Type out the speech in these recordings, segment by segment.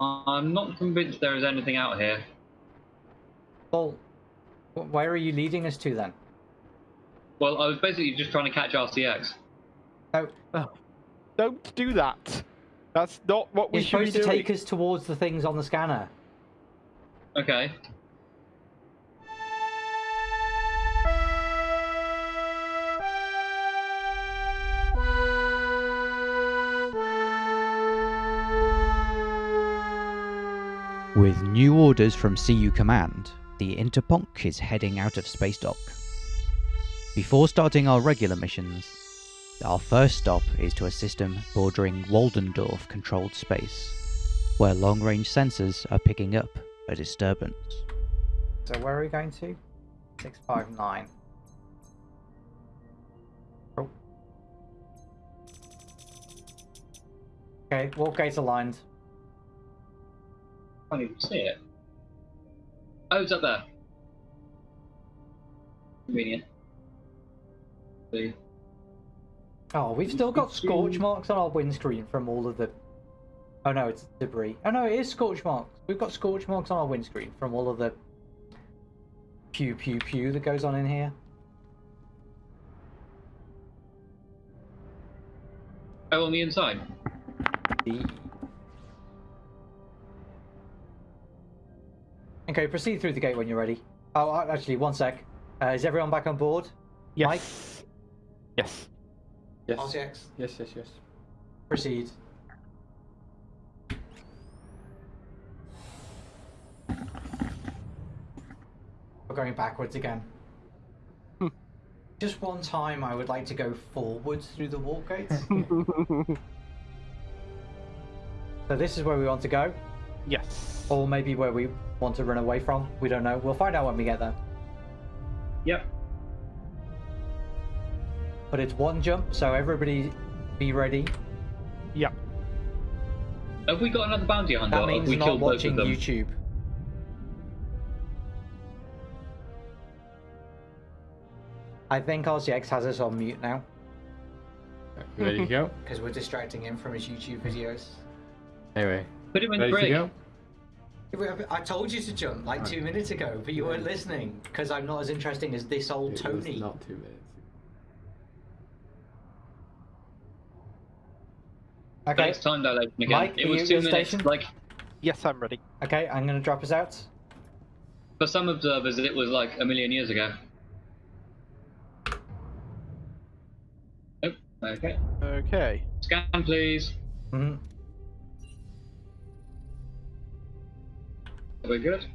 I'm not convinced there is anything out here. Well, where are you leading us to then? Well, I was basically just trying to catch RCX. Oh, Don't do that. That's not what we you're should be supposed to take us towards the things on the scanner. Okay. With new orders from CU Command, the Interponk is heading out of Space Dock. Before starting our regular missions, our first stop is to a system bordering Waldendorf controlled space, where long range sensors are picking up a disturbance. So where are we going to? 659. Oh. Okay, warp gates aligned. Can't even see it. Oh, it's up there. Convenient. See. Oh, we've still got scorch marks on our windscreen from all of the. Oh no, it's debris. Oh no, it is scorch marks. We've got scorch marks on our windscreen from all of the pew pew pew that goes on in here. Oh, on the inside. The- Okay, proceed through the gate when you're ready. Oh, actually, one sec. Uh, is everyone back on board? yes. Mike? Yes. Yes. RCX, Yes, yes, yes. proceed. We're going backwards again. Hmm. Just one time, I would like to go forwards through the warp gates. so this is where we want to go, yes. or maybe where we want to run away from. We don't know. We'll find out when we get there. Yep. But it's one jump, so everybody be ready. Yep. Have we got another bounty hunter? That means we not killed both watching of them? YouTube. I think RCX has us on mute now Ready to go? because we're distracting him from his YouTube videos. Anyway, Put him in ready the to go? I told you to jump like two minutes ago, but you weren't listening because I'm not as interesting as this old It was Tony. not two minutes. Okay, Thanks, time dilation again. Mike, it was you two the minutes. station? Like Yes, I'm ready. okay, I'm gonna drop us out. for some observers, it was like a million years ago. Oh, okay. Okay. Scan, please. hmm We're good.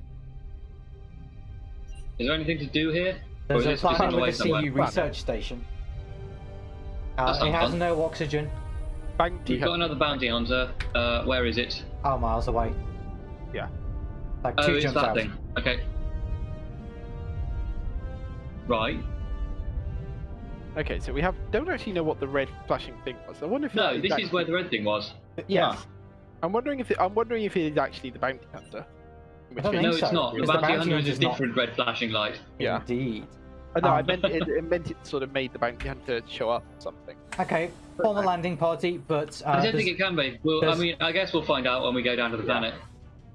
Is there anything to do here? There's a this just on planet the with way a somewhere? CU research station. Uh, it has fun. no oxygen. Bounty We've got another bounty hunter. Uh, where is it? Oh, miles away. Yeah. Like Oh, two it's jumps that out. thing. Okay. Right. Okay, so we have don't actually know what the red flashing thing was. I wonder if No, that this is where the red thing was. Yes. I'm wondering if it, I'm wondering if it is actually the bounty hunter. In which I No, think it's so, not. The because the bounty bounty hunter is a hunter's not- different red flashing light. Yeah. Indeed. Oh, no, I Um, meant it, it meant it sort of made the bounty hunter show up or something. Okay, form a landing party, but uh, I don't there's- think it can be. Well, I mean, I guess we'll find out when we go down to the planet.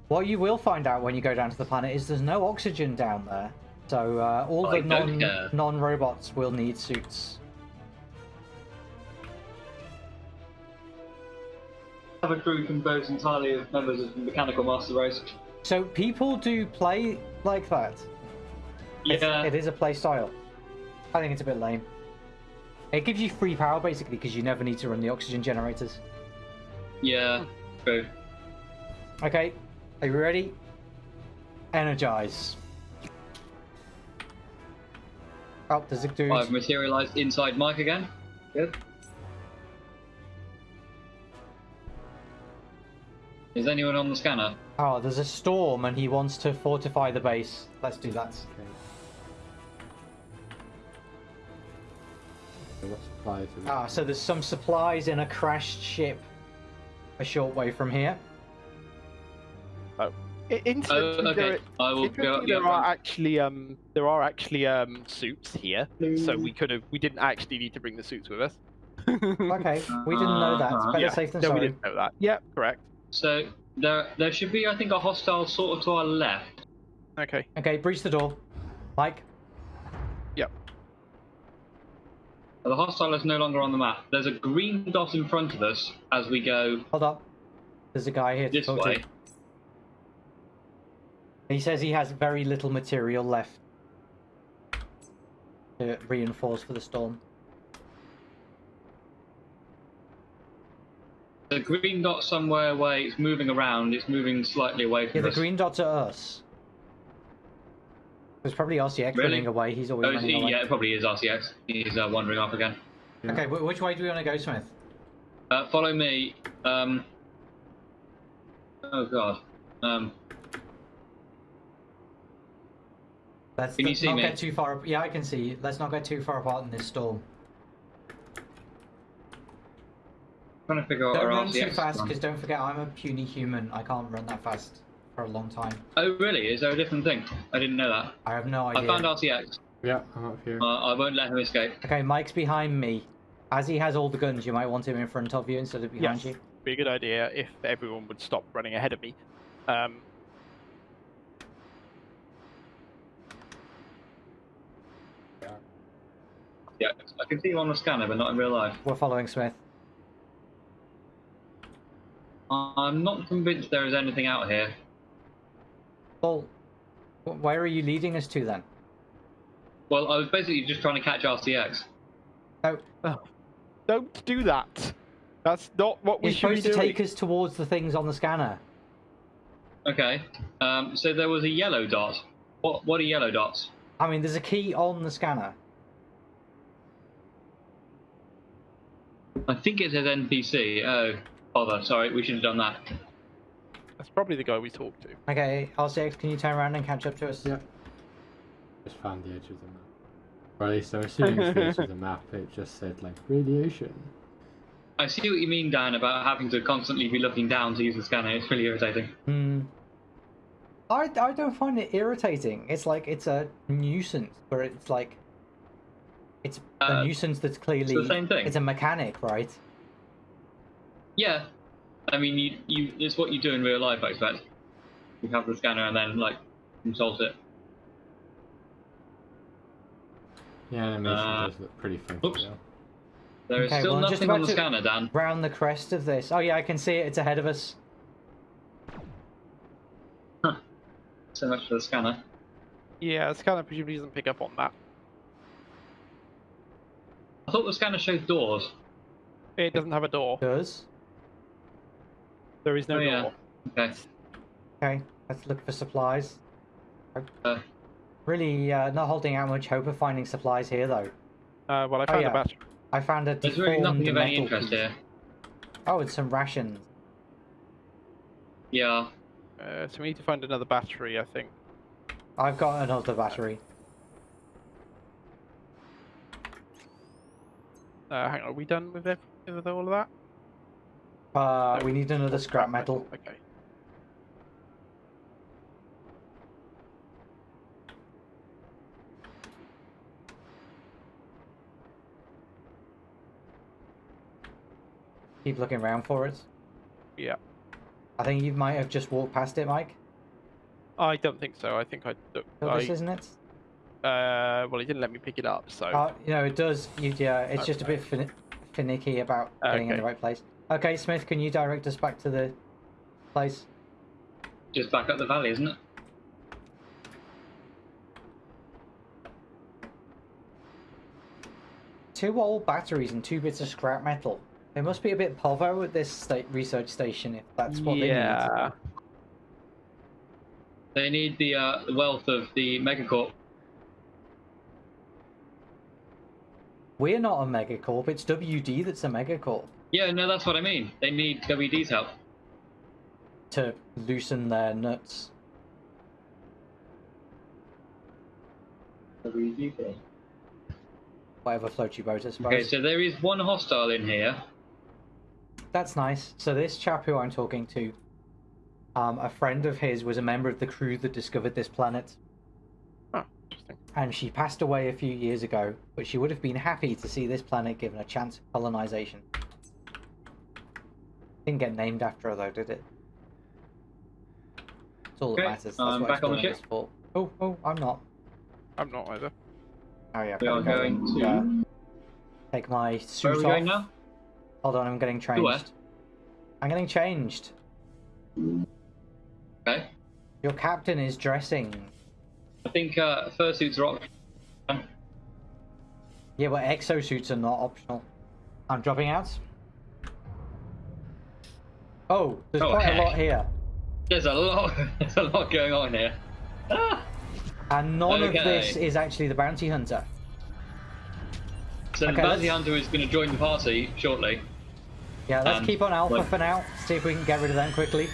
what you will find out when you go down to the planet is there's no oxygen down there. So uh, all I the non care. non robots will need suits. Have a crew composed entirely of members of the Mechanical Master Race. So people do play like that. It's- Yeah. it is a play style. I think it's a bit lame. It gives you free power basically because you never need to run the oxygen generators. Yeah. Hmm. True. Okay, are you ready? Energize. Oh, there's a dude. I've materialized inside Mike again. Good. Is anyone on the scanner? Oh, there's a storm and he wants to fortify the base. Let's do that. Okay. So what supplies have Ah, so there's some supplies in a crashed ship a short way from here. Oh, Incidentally, there, okay. I will go. incidentally, Yeah, there are right. actually um there are actually um suits here, so we could have we didn't actually need to bring the suits with us. Okay, we didn't know that. Uh-huh. Better yeah, safe than no, we didn't know that. Yeah, correct. So There, there should be, I think, a hostile sort of to our left. Okay. Okay, breach the door. Mike, Yep. The hostile is no longer on the map. There's a green dot in front of us as we go hold up. There's a guy here this talk way. to. He says he has very little material left to reinforce for the storm. The green dot somewhere away. It's moving around. It's moving slightly away from Yeah, the us. green dots are us. There's probably RCX Really? running away. He's always Oh, running he, away. yeah, it probably is RCX. He's uh, wandering off again. Yeah. Okay, which way do we want to go, Smith? Uh, follow me. Um. Oh God. Um. Let's Can you see not me? get too far. Yeah, I can see. you. Let's not get too far apart in this storm. Trying to figure out Don't run too fast, because don't forget I'm a puny human. I can't run that fast for a long time. Oh really? Is there a different thing? I didn't know that. I have no idea. I found RCX. Yeah, I'm up here. Uh, I won't let him escape. Okay, Mike's behind me. As he has all the guns, you might want him in front of you instead of behind Yes. you. Be a good idea if everyone would stop running ahead of me. Um, Yeah, I can see you on the scanner, but not in real life. We're following Smith. I'm not convinced there is anything out here. Well, where are you leading us to then? Well, I was basically just trying to catch RCX. No, don't do that. That's not what we you're should be supposed to take us towards the things on the scanner. Okay. Um, so there was a yellow dot. What? What are yellow dots? I mean, there's a key on the scanner. I think it says NPC. Oh, bother. Sorry, we should have done that. That's probably the guy we talked to. Okay, RCX, can you turn around and catch up to us? Yeah. Just found the edge of the map. Or at least I'm assuming it's the edge of the map. It just said like radiation. I see what you mean, Dan, about having to constantly be looking down to use the scanner. It's really irritating. Hmm. I, I don't find it irritating. It's like it's a nuisance where it's like it's a Uh, nuisance that's clearly the same thing. It's a mechanic, right? Yeah. I mean, you, you, it's what you do in real life, I expect. You have the scanner and then, like, consult it. Yeah, animation Uh, does look pretty funky oops. though. There is Okay, still well, I'm just nothing on the to- scanner, Dan. Round the crest of this. Oh yeah, I can see it. It's ahead of us. Huh. So much for the scanner. Yeah, the scanner presumably doesn't pick up on that. I thought the scanner showed doors. It doesn't have a door. Does There is no Oh, yeah. door. Okay. okay. Let's look for supplies. Uh, Really, uh, not holding out much hope of finding supplies here though. Uh, well, I Oh, found yeah. a battery. I found a there's really nothing of any metal interest piece. here. Oh, and some rations. Yeah. Uh, so we need to find another battery, I think. I've got another battery. Uh, hang on, are we done with, ev- with all of that? Uh, we need another scrap metal. Okay. Keep looking around for it. Yeah. I think you might have just walked past it, Mike. I don't think so. I think I. So I this isn't it? uh, well, he didn't let me pick it up, so. Uh, you know, it does. You, yeah, it's just a bit fin- finicky about getting in the right place. Okay, Smith, can you direct us back to the place? Just back up the valley, isn't it? Two old batteries and two bits of scrap metal. They must be a bit povo at this state research station if that's what they need. yeah. They need the, uh, wealth of the megacorp. We're not a megacorp. It's WD that's a megacorp Yeah, no, that's what I mean. They need WD's help. to loosen their nuts. WD. Whatever floats your boat, I suppose. Okay, so there is one hostile in here. That's nice. So this chap who I'm talking to, um, a friend of his was a member of the crew that discovered this planet, Oh, interesting. and she passed away a few years ago. But she would have been happy to see this planet given a chance of colonization. Didn't get named after her though, did it? That's all that matters. That's I'm what back on the exploring is for. Oh, oh, I'm not. I'm not either. Oh yeah. We are gotta going and, to. uh, take my Where suit are we off. going now? Hold on, I'm getting To where? changed. I'm getting changed. Okay. Your captain is dressing. I think uh, fursuits are optional. Yeah, but exosuits are not optional. I'm dropping out. Oh, there's Oh, quite a lot here. There's a lot. There's a lot going on here. Ah! And none Okay. of this is actually the bounty hunter. So Okay, the bounty let's- hunter is going to join the party shortly. Yeah, let's Um, keep on Alpha like- for now. See if we can get rid of them quickly.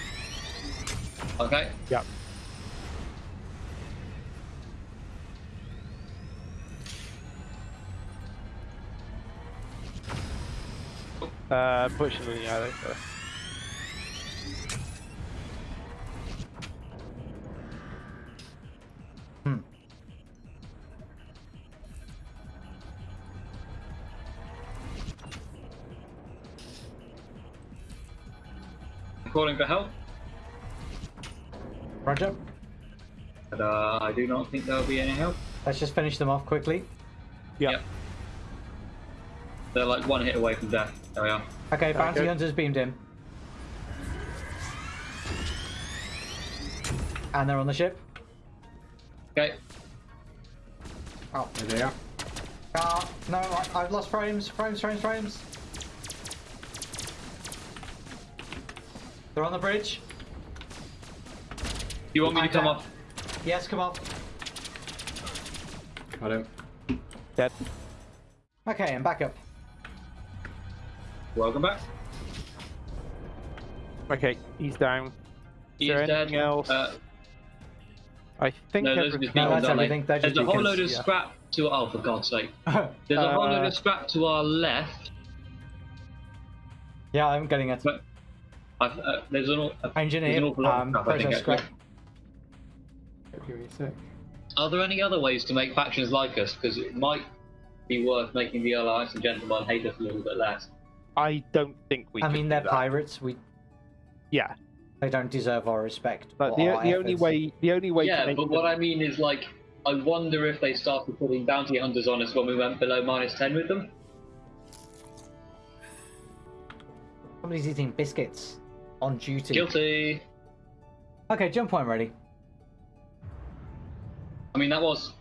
Okay. Yeah. Uh, pushing the yeah, Calling for help, Roger. but uh, I do not think there will be any help. Let's just finish them off quickly. Yeah. Yep. They're like one hit away from death. There we are. Okay, bounty Okay. hunters beamed in. And they're on the ship. Okay. Oh, There they are. ah, no, I, I've lost frames, frames, frames, frames. They're on the bridge. You want me to come can. off? Yes, come up. Got him. Dead. Okay, and back up. Welcome back. Okay, he's down. He's there dead. anything else? Uh, I think no, those are everything. No, that's everything. There's a whole load of yeah. scrap to. Oh, for God's sake! There's a whole load Uh, of scrap to our left. yeah, I'm getting it. But I've, uh, there's an, au- there's Engineer, an awful lot of um, scrap, process scrap. Give me a sec. Are there any other ways to make factions like us? Because it might be worth making the Alliance of Gentlemen hate us a little bit less. I don't think we. I mean, they're pirates. We Yeah, they don't deserve our respect. but the, our the only way the only way to yeah, make but them- what I mean is like, I wonder if they started putting bounty hunters on us when we went below minus ten with them. somebody's eating biscuits on duty. Guilty. Okay, jump point ready. I mean, that was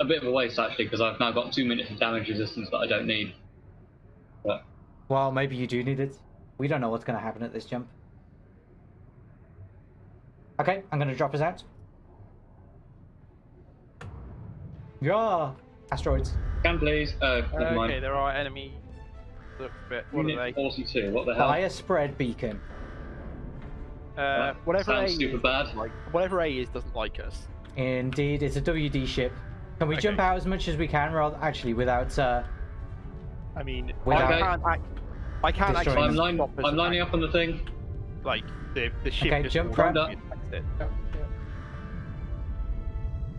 a bit of a waste actually, because I've now got two minutes of damage resistance that I don't need. But Well, maybe you do need it. We don't know what's going to happen at this jump. Okay, I'm going to drop us out. Yeah, asteroids. can please. Oh, never Okay, mind. there are enemy. Look a bit. What are they? 42. What the hell? Fire spread beacon. Uh, whatever A Sounds is, bad. doesn't like whatever A is doesn't like us. Indeed, it's a WD ship. Can we Okay. jump out as much as we can, rather actually without? Uh, I mean, Without- I can't. Act, I can't actually. I'm, line, stop I'm lining attack- up on the thing. Like the the ship. Okay, just jump automatically prep.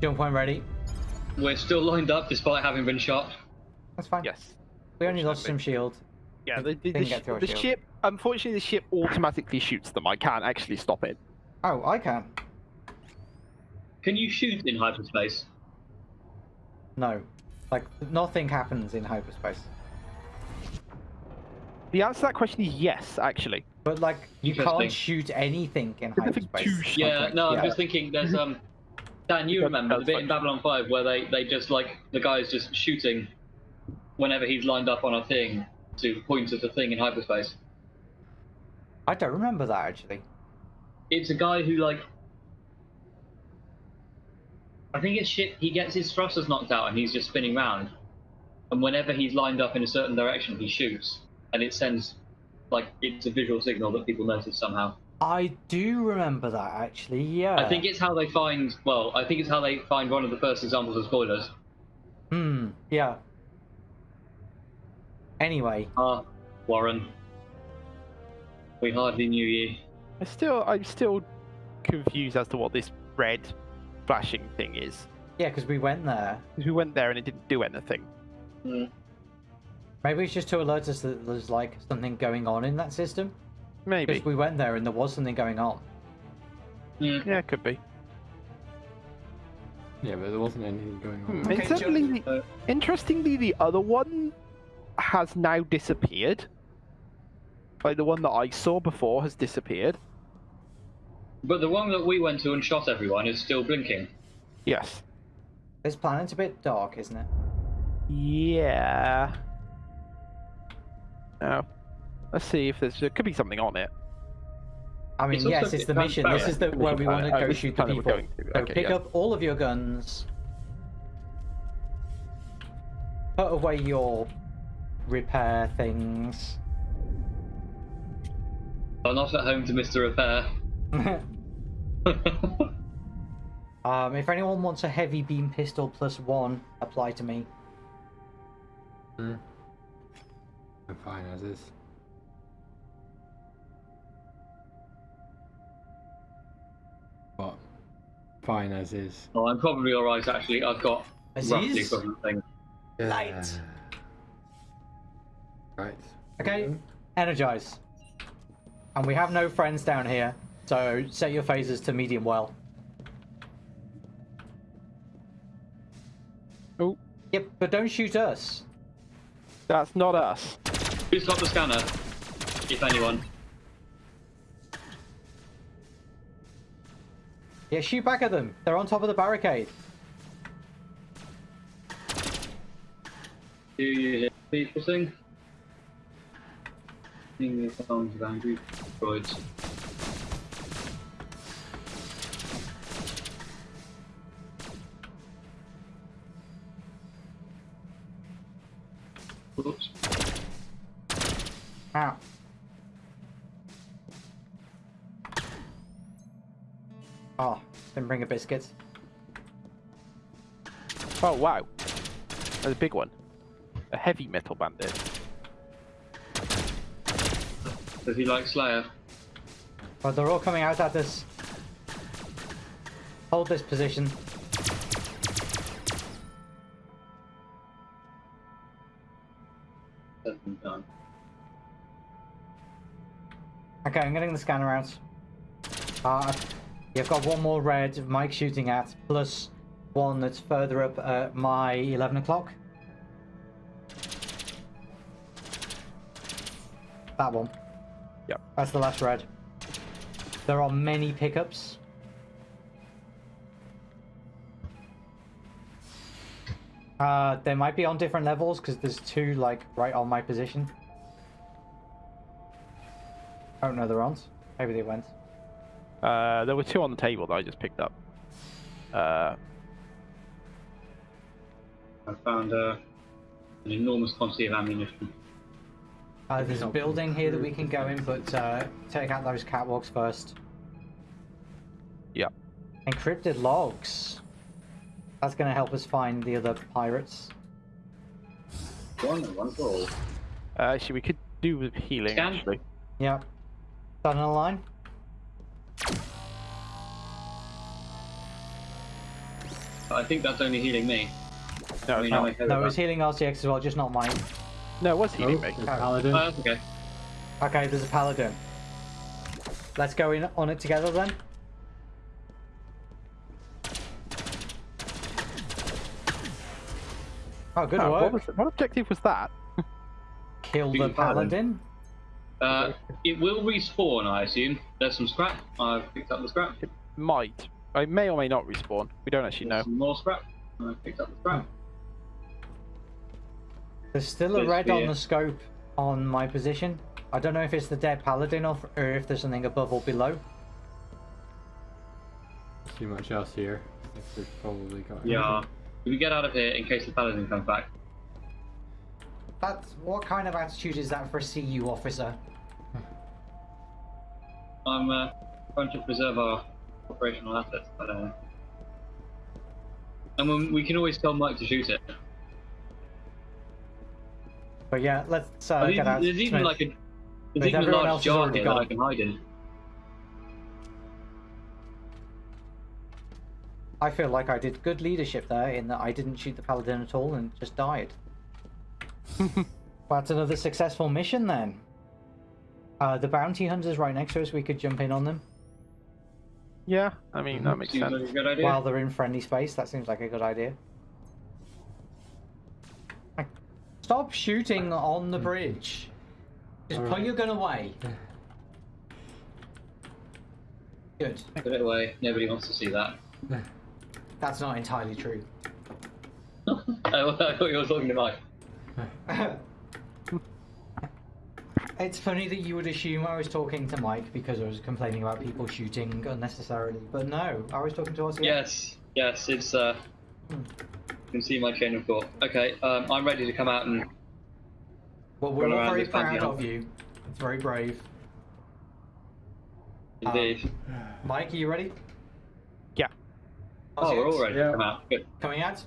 jump point ready. We're still lined up despite having been shot. That's fine. Yes. We only lost some shield. Yeah. The, the, the, sh- get through our the ship. Unfortunately, the ship automatically shoots them. I can't actually stop it. Oh, I can. Can you shoot in hyperspace? No, like nothing happens in hyperspace. The answer to that question is yes, actually. But like, you can't shoot anything in hyperspace. to. Yeah, no, I'm yeah. just thinking there's um Dan, you remember the bit in. Babylon 5 where they, they just like the guy's just shooting whenever he's lined up on a thing to point at a thing in hyperspace. I don't remember that actually. It's a guy who like I think it's shit he gets his thrusters knocked out and he's just spinning round. And whenever he's lined up in a certain direction he shoots. And it sends like it's a visual signal that people notice somehow. I do remember that actually. Yeah. I think it's how they find well, I think it's how they find one of the first examples of spoilers. Hmm. Yeah. Anyway, Ah, Warren. We hardly knew you. I still, I'm still confused as to what this red flashing thing is. yeah, because we went there. Because we went there and it didn't do anything. Hmm. Maybe it's just to alert us that there's like something going on in that system. Maybe. Because we went there and there was something going on. Mm. Yeah, it could be. Yeah, but there wasn't anything going on. Hmm. Okay, Incidentally, Uh, interestingly, the other one has now disappeared. Like the one that I saw before has disappeared. But the one that we went to and shot everyone is still blinking. Yes. This planet's a bit dark, isn't it? Yeah. Now, let's see if there's there could be something on it. I mean, It's yes, it's the mission. This is the where we want to Oh, go this is shoot the people. going to- So okay, pick yeah. up all of your guns. Put away your repair things. I'm not at home to Mr. Repair. um, if anyone wants a heavy beam pistol plus one, apply to me. Hmm. I'm fine as is. What? Fine as is. well, I'm probably alright actually. I've got roughly Aziz? equivalent thing. Light. Right. Okay, energize. And we have no friends down here, so set your phases to medium well. Oh, Yep, but don't shoot us. that's not us. Who's got the scanner? If anyone. Yeah, shoot back at them. They're on top of the barricade. Do you hear people sing? Sing the songs of angry droids. Oops. Ow. Oh, didn't bring a biscuit. Oh wow, That's a big one. A heavy metal bandit. Does he like Slayer? But they're all coming out at us. Hold this position. Done. Okay, I'm getting the scanner out. Uh, you've got one more red Mike shooting at, plus one that's further up at my 11 o'clock. That one. Yep. That's the last red. There are many pickups. Uh, they might be on different levels because there's two like right on my position. Oh no, they're on. Maybe they went. Uh, there were two on the table that I just picked up. Uh, I found uh, an enormous quantity of ammunition. Uh, there's a building here that we can go in, but uh, take out those catwalks first. yeah. Encrypted logs. That's going to help us find the other pirates. One, one for all. Uh, actually, we could do with healing. Scan. Actually, Yep. Done in a line. I think that's only healing me. no, I it's mean, not. No, about- it was healing RCX as well, just not mine. No, what's was healing Oh, me. there's Paladin. Oh, okay. Okay, there's a paladin. Let's go in on it together then. Oh, good Oh, work. what, was, what objective was that? Kill the paladin. paladin. Uh, it will respawn, I assume. There's some scrap. I've picked up the scrap. It Might. I may or may not respawn. We don't actually know. There's some more scrap. I picked up the scrap. There's still a red on the scope on my position. I don't know if it's the dead paladin or, or if there's something above or below. Too much else here. We've probably got. Yeah. Can we get out of here in case the paladin comes back? That's what kind of attitude is that for a CU officer? I'm uh, trying to preserve our operational assets, but uh, and when, we can always tell Mike to shoot it. But yeah, let's uh, there's get out. there's even like a there's even a large else has jar already here that I can hide in. I feel like I did good leadership there in that I didn't shoot the paladin at all and just died. That's another successful mission then. Uh, the bounty hunters right next to us. We could jump in on them. Yeah, I mean that makes Seems sense. like a good idea. While they're in friendly space, that seems like a good idea. Stop shooting on the bridge. Just put Alright. your gun away. Good. Put it away. Nobody wants to see that. That's not entirely true. I thought you were talking to Mike. it's funny that you would assume I was talking to Mike because I was complaining about people shooting unnecessarily, but no, I was talking to us. Yes, yes, it's uh. You can see my chain of thought. Okay, um, I'm ready to come out and Well, we're all very this proud of you. It's very brave. indeed. Mike, are you ready? Yeah. oh, we're all ready Yeah. to come out. Good. Coming out?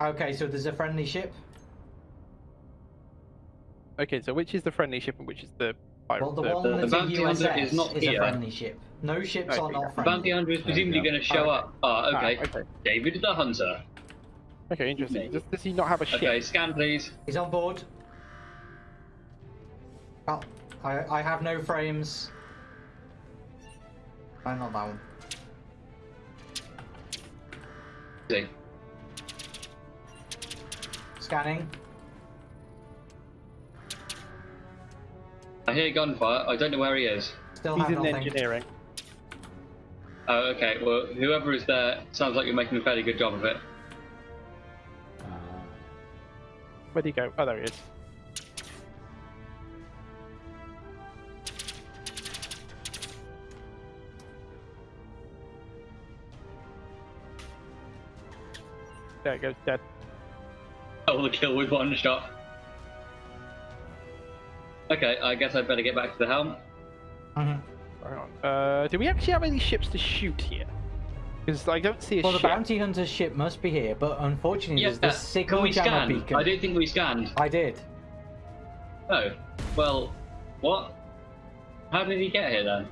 Okay, so there's a friendly ship. Okay, so which is the friendly ship and which is the pirate? Well, the the- one that's a bounty hunter USS is not a here. friendly ship. No ships Right, are we not go. The friendly. bounty hunter is presumably going to show Okay. up. Ah, okay. Ah, okay. David the hunter. Okay, interesting. Does, does he not have a ship? Okay, scan please. He's on board. Oh, I, I have no frames. No, not that one. See. Scanning. I hear gunfire. I don't know where he is. Still He's in nothing. engineering. Oh, okay. Well, whoever is there sounds like you're making a fairly good job of it. Uh, Where'd he go? Oh, there he is. There it goes, dead. Oh, the kill with one shot. Okay, I guess I'd better get back to the helm. Mhm. Hang on. Uh, do we actually have any ships to shoot here? Because I don't see a ship. Well, the ship. bounty hunter's ship must be here, but unfortunately, Yeah, there's the signal we jammer scan? beacon. I didn't think we scanned. I did. Oh, well, what? How did he get here then?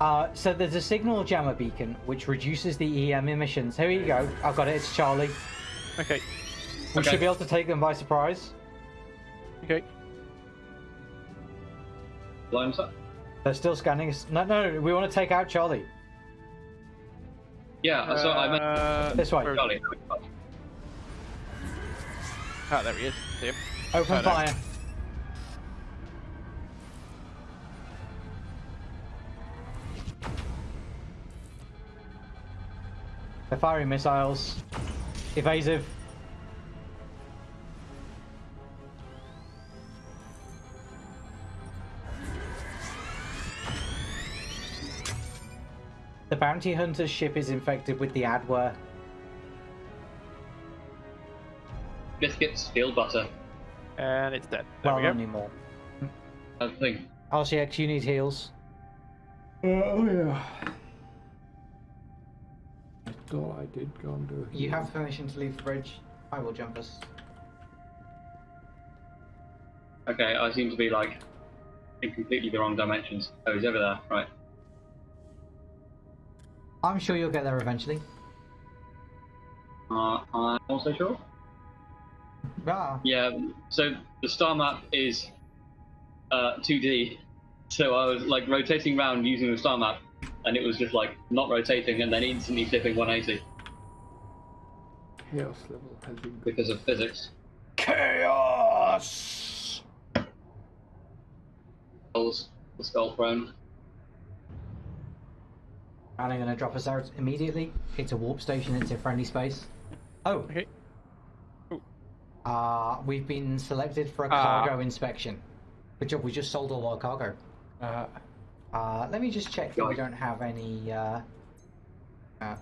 Uh, so there's a signal jammer beacon which reduces the EM emissions. Here you go. I've got it. It's Charlie. Okay, We Okay. should be able to take them by surprise. okay. Blind up? They're still scanning. us- No, no, we want to take out Charlie. Yeah, so I meant Uh, This way. where is he? Charlie. Ah, there he is. See him. Open Oh, no. fire. They're firing missiles. Evasive. The bounty hunter's ship is infected with the adware. Biscuits, field butter. And it's dead. There Well, we not anymore. I think. RCX, you need heals. Uh, oh yeah. I thought I did go and do You have permission to leave the bridge. I will jump us. Okay, I seem to be like in completely the wrong dimensions. Oh, he's over there. Right. I'm sure you'll get there eventually. Uh, I'm also sure. Ah, Yeah. So the star map is uh, 2D. So I was like rotating around using the star map, and it was just like not rotating, and then instantly flipping 180 Chaos level has been because of physics. chaos! Skulls, the skull throne. And I'm going to drop us out immediately. It's a warp station. It's in friendly space. Oh. Okay. Uh, we've been selected for a Ah. cargo inspection. Good job. We just sold all our cargo. Uh, Uh, let me just check that we don't have any. Uh... Uh...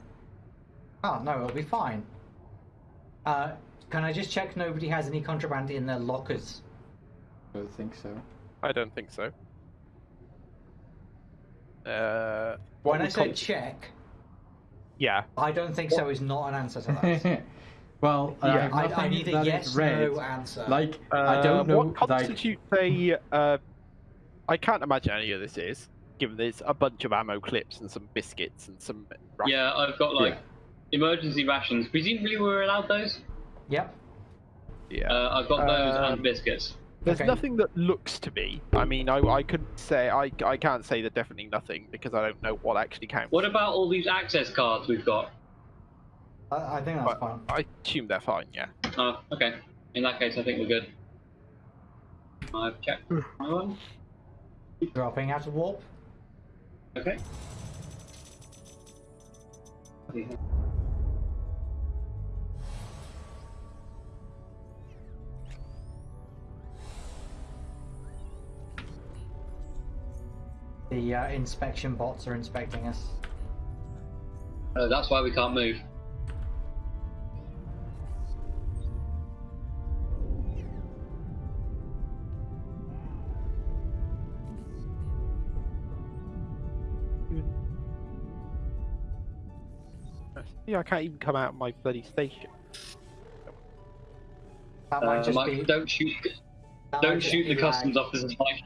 Oh no, it'll be fine. Uh, can I just check nobody has any contraband in their lockers? I don't think so. I don't think so. Uh, when I would said check, yeah. I don't think so is not an answer to that. well, I, Yeah. have I, I need a yes red. no answer. Like Uh, I don't know. What like constitutes a. Uh, I can't imagine any of this is, given there's a bunch of ammo clips and some biscuits and some. rations. Yeah, I've got like Yeah. emergency rations. Presumably we were allowed those. Yep. Yeah. Uh, I've got those Um, and biscuits. There's Okay. nothing that looks to be. I mean, I, I could say I, I can't say that definitely nothing because I don't know what actually counts. What about all these access cards we've got? I, I think that's But fine. I assume they're fine. Yeah. Oh, okay. In that case, I think we're good. I've checked my hmm. one. Dropping out of warp. Okay. The uh, inspection bots are inspecting us. Uh, that's why we can't move. Yeah, I can't even come out of my bloody station. That might Uh, just Mike, be. don't shoot. that Don't shoot the be customs lag. officers, Mike.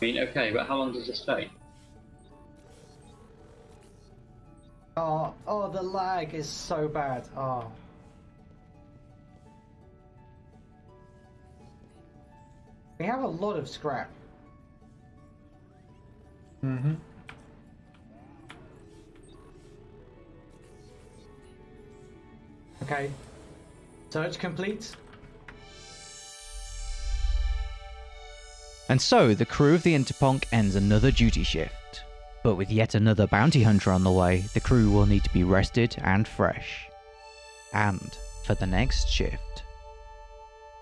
I mean, okay, but how long does this take? Oh, oh, the lag is so bad. Oh. We have a lot of scrap. Mm-hmm. Okay. Search complete. And so the crew of the Interponk ends another duty shift. But with yet another bounty hunter on the way, the crew will need to be rested and fresh. And for the next shift,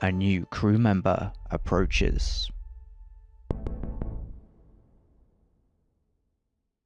a new crew member approaches.